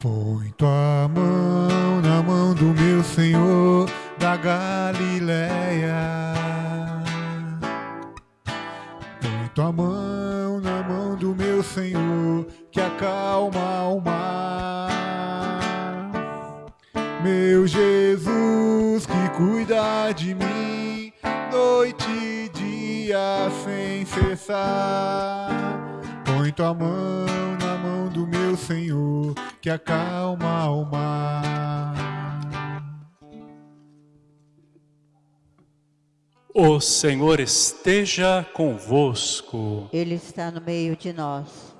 Põe tua mão na mão do meu Senhor da Galileia. Põe tua mão na mão do meu Senhor que acalma o mar. Meu Jesus que cuida de mim noite e dia sem cessar. Põe tua mão na mão do meu Senhor que acalma o mar. O Senhor esteja convosco. Ele está no meio de nós.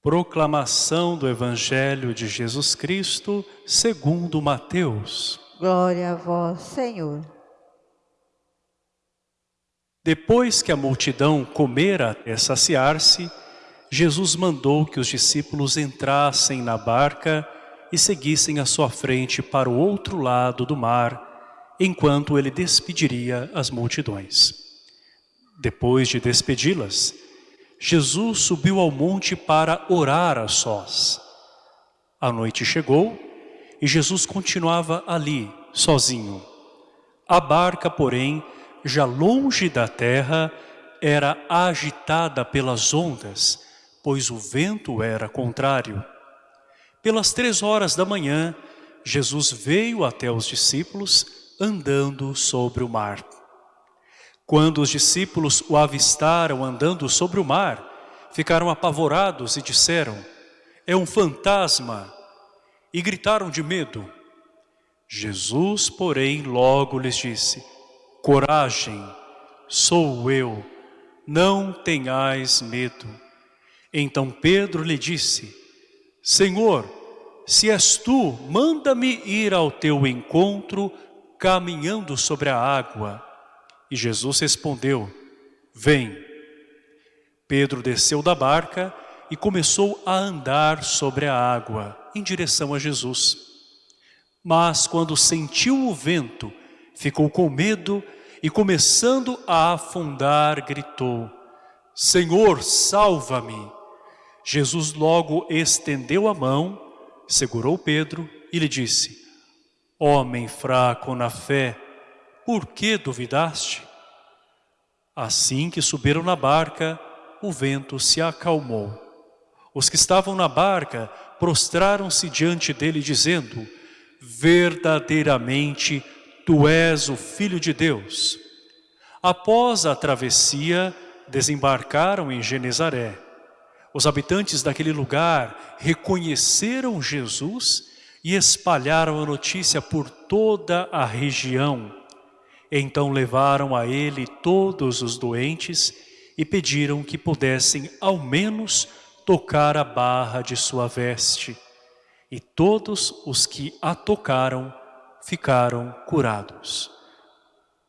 Proclamação do Evangelho de Jesus Cristo segundo Mateus. Glória a vós, Senhor. Depois que a multidão comera até saciar-se, Jesus mandou que os discípulos entrassem na barca e seguissem à sua frente para o outro lado do mar, enquanto ele despediria as multidões. Depois de despedi-las, Jesus subiu ao monte para orar a sós. A noite chegou e Jesus continuava ali, sozinho. A barca, porém, já longe da terra, era agitada pelas ondas, pois o vento era contrário. Pelas três horas da manhã, Jesus veio até os discípulos andando sobre o mar. Quando os discípulos o avistaram andando sobre o mar, ficaram apavorados e disseram, é um fantasma, e gritaram de medo. Jesus, porém, logo lhes disse, coragem, sou eu, não tenhais medo. Então Pedro lhe disse, Senhor, se és tu, manda-me ir ao teu encontro caminhando sobre a água. E Jesus respondeu, vem. Pedro desceu da barca e começou a andar sobre a água, em direção a Jesus. Mas quando sentiu o vento, ficou com medo e começando a afundar, gritou, Senhor, salva-me! Jesus logo estendeu a mão, segurou Pedro e lhe disse, Homem fraco na fé, por que duvidaste? Assim que subiram na barca, o vento se acalmou. Os que estavam na barca prostraram-se diante dele, dizendo, Verdadeiramente, Tu és o Filho de Deus. Após a travessia, desembarcaram em Genezaré. Os habitantes daquele lugar reconheceram Jesus e espalharam a notícia por toda a região. Então levaram a ele todos os doentes e pediram que pudessem ao menos tocar a barra de sua veste. E todos os que a tocaram ficaram curados.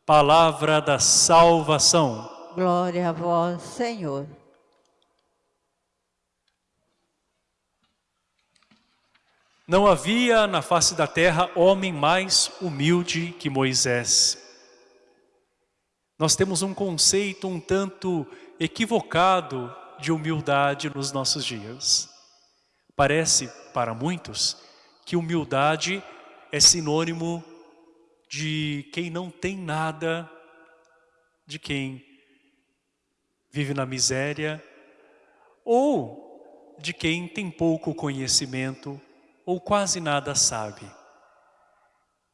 Palavra da salvação. Glória a vós, Senhor. Não havia na face da terra homem mais humilde que Moisés. Nós temos um conceito um tanto equivocado de humildade nos nossos dias. Parece, para muitos, que humildade é sinônimo de quem não tem nada, de quem vive na miséria, ou de quem tem pouco conhecimento ou quase nada sabe.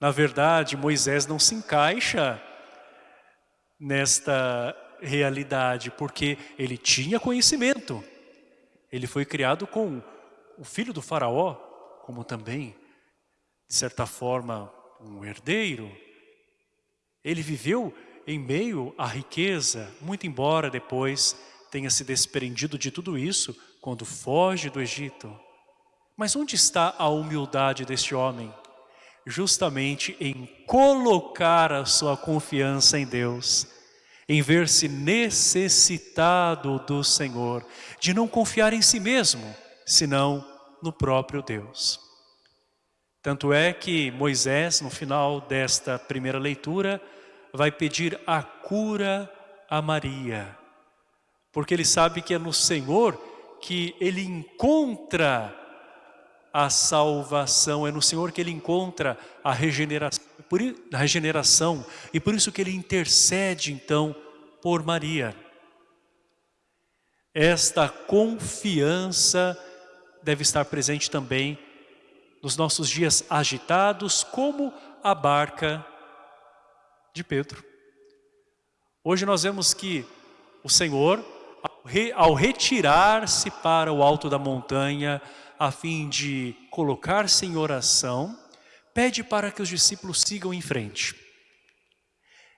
Na verdade, Moisés não se encaixa nesta realidade, porque ele tinha conhecimento. Ele foi criado com o filho do faraó, como também, de certa forma, um herdeiro. Ele viveu em meio à riqueza, muito embora depois tenha se desprendido de tudo isso quando foge do Egito. Mas onde está a humildade deste homem? justamente em colocar a sua confiança em Deus, em ver-se necessitado do Senhor, de não confiar em si mesmo, senão no próprio Deus. Tanto é que Moisés, no final desta primeira leitura, vai pedir a cura a Maria, porque ele sabe que é no Senhor que ele encontra a salvação, é no Senhor que ele encontra a regeneração, por, a regeneração e por isso que ele intercede então por Maria. Esta confiança deve estar presente também nos nossos dias agitados, como a barca de Pedro. Hoje nós vemos que o Senhor, ao retirar-se para o alto da montanha, a fim de colocar-se em oração, pede para que os discípulos sigam em frente.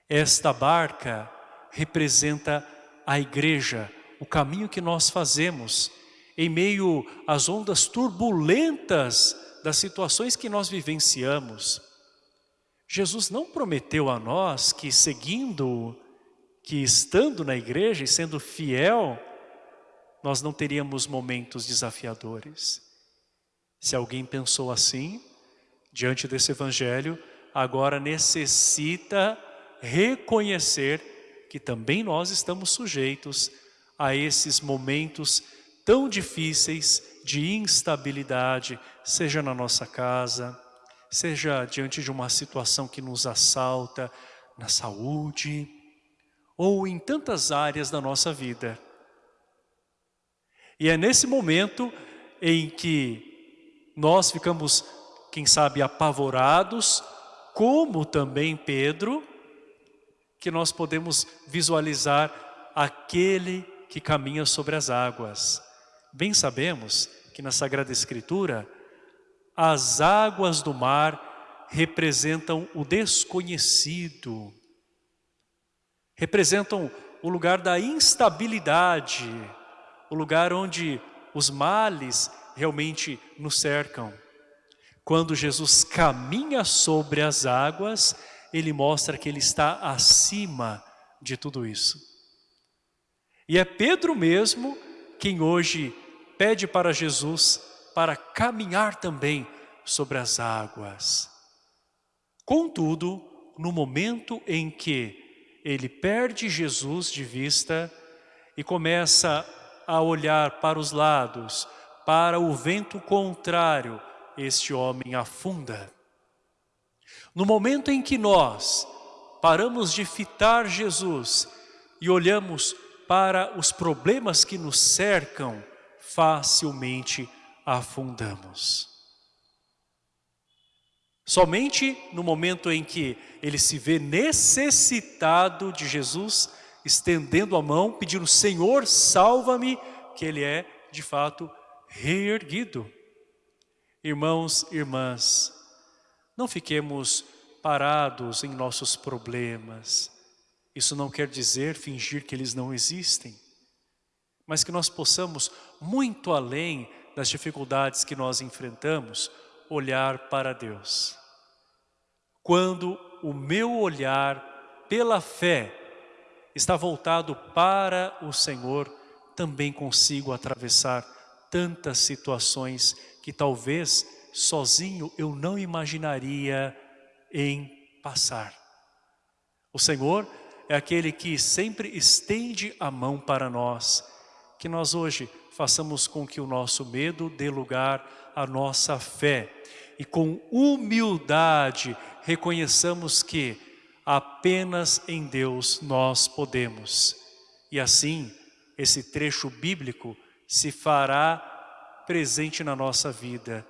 Esta barca representa a igreja, o caminho que nós fazemos em meio às ondas turbulentas das situações que nós vivenciamos. Jesus não prometeu a nós que seguindo, que estando na igreja e sendo fiel, nós não teríamos momentos desafiadores. Se alguém pensou assim, diante desse evangelho, agora necessita reconhecer que também nós estamos sujeitos a esses momentos tão difíceis de instabilidade, seja na nossa casa, seja diante de uma situação que nos assalta, na saúde, ou em tantas áreas da nossa vida. E é nesse momento em que nós ficamos, quem sabe, apavorados, como também Pedro, que nós podemos visualizar aquele que caminha sobre as águas. Bem sabemos que na Sagrada Escritura, as águas do mar representam o desconhecido, representam o lugar da instabilidade, o lugar onde os males realmente nos cercam. Quando Jesus caminha sobre as águas, ele mostra que ele está acima de tudo isso. E é Pedro mesmo quem hoje pede para Jesus para caminhar também sobre as águas. Contudo, no momento em que ele perde Jesus de vista e começa a olhar para os lados, para o vento contrário, este homem afunda. No momento em que nós paramos de fitar Jesus e olhamos para os problemas que nos cercam, facilmente afundamos. Somente no momento em que ele se vê necessitado de Jesus, estendendo a mão, pedindo, Senhor, salva-me, que ele é, de fato, reerguido. Irmãos, irmãs, não fiquemos parados em nossos problemas, isso não quer dizer fingir que eles não existem, mas que nós possamos, muito além das dificuldades que nós enfrentamos, olhar para Deus. Quando o meu olhar pela fé está voltado para o Senhor, também consigo atravessar tantas situações que talvez sozinho eu não imaginaria em passar. O Senhor é aquele que sempre estende a mão para nós. Que nós hoje façamos com que o nosso medo dê lugar à nossa fé. E com humildade reconheçamos que apenas em Deus nós podemos. E assim, esse trecho bíblico se fará presente na nossa vida.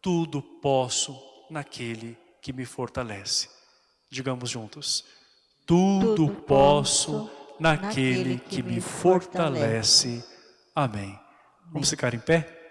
Tudo posso naquele que me fortalece. Digamos juntos tudo posso naquele que me fortalece. Amém. Vamos ficar em pé?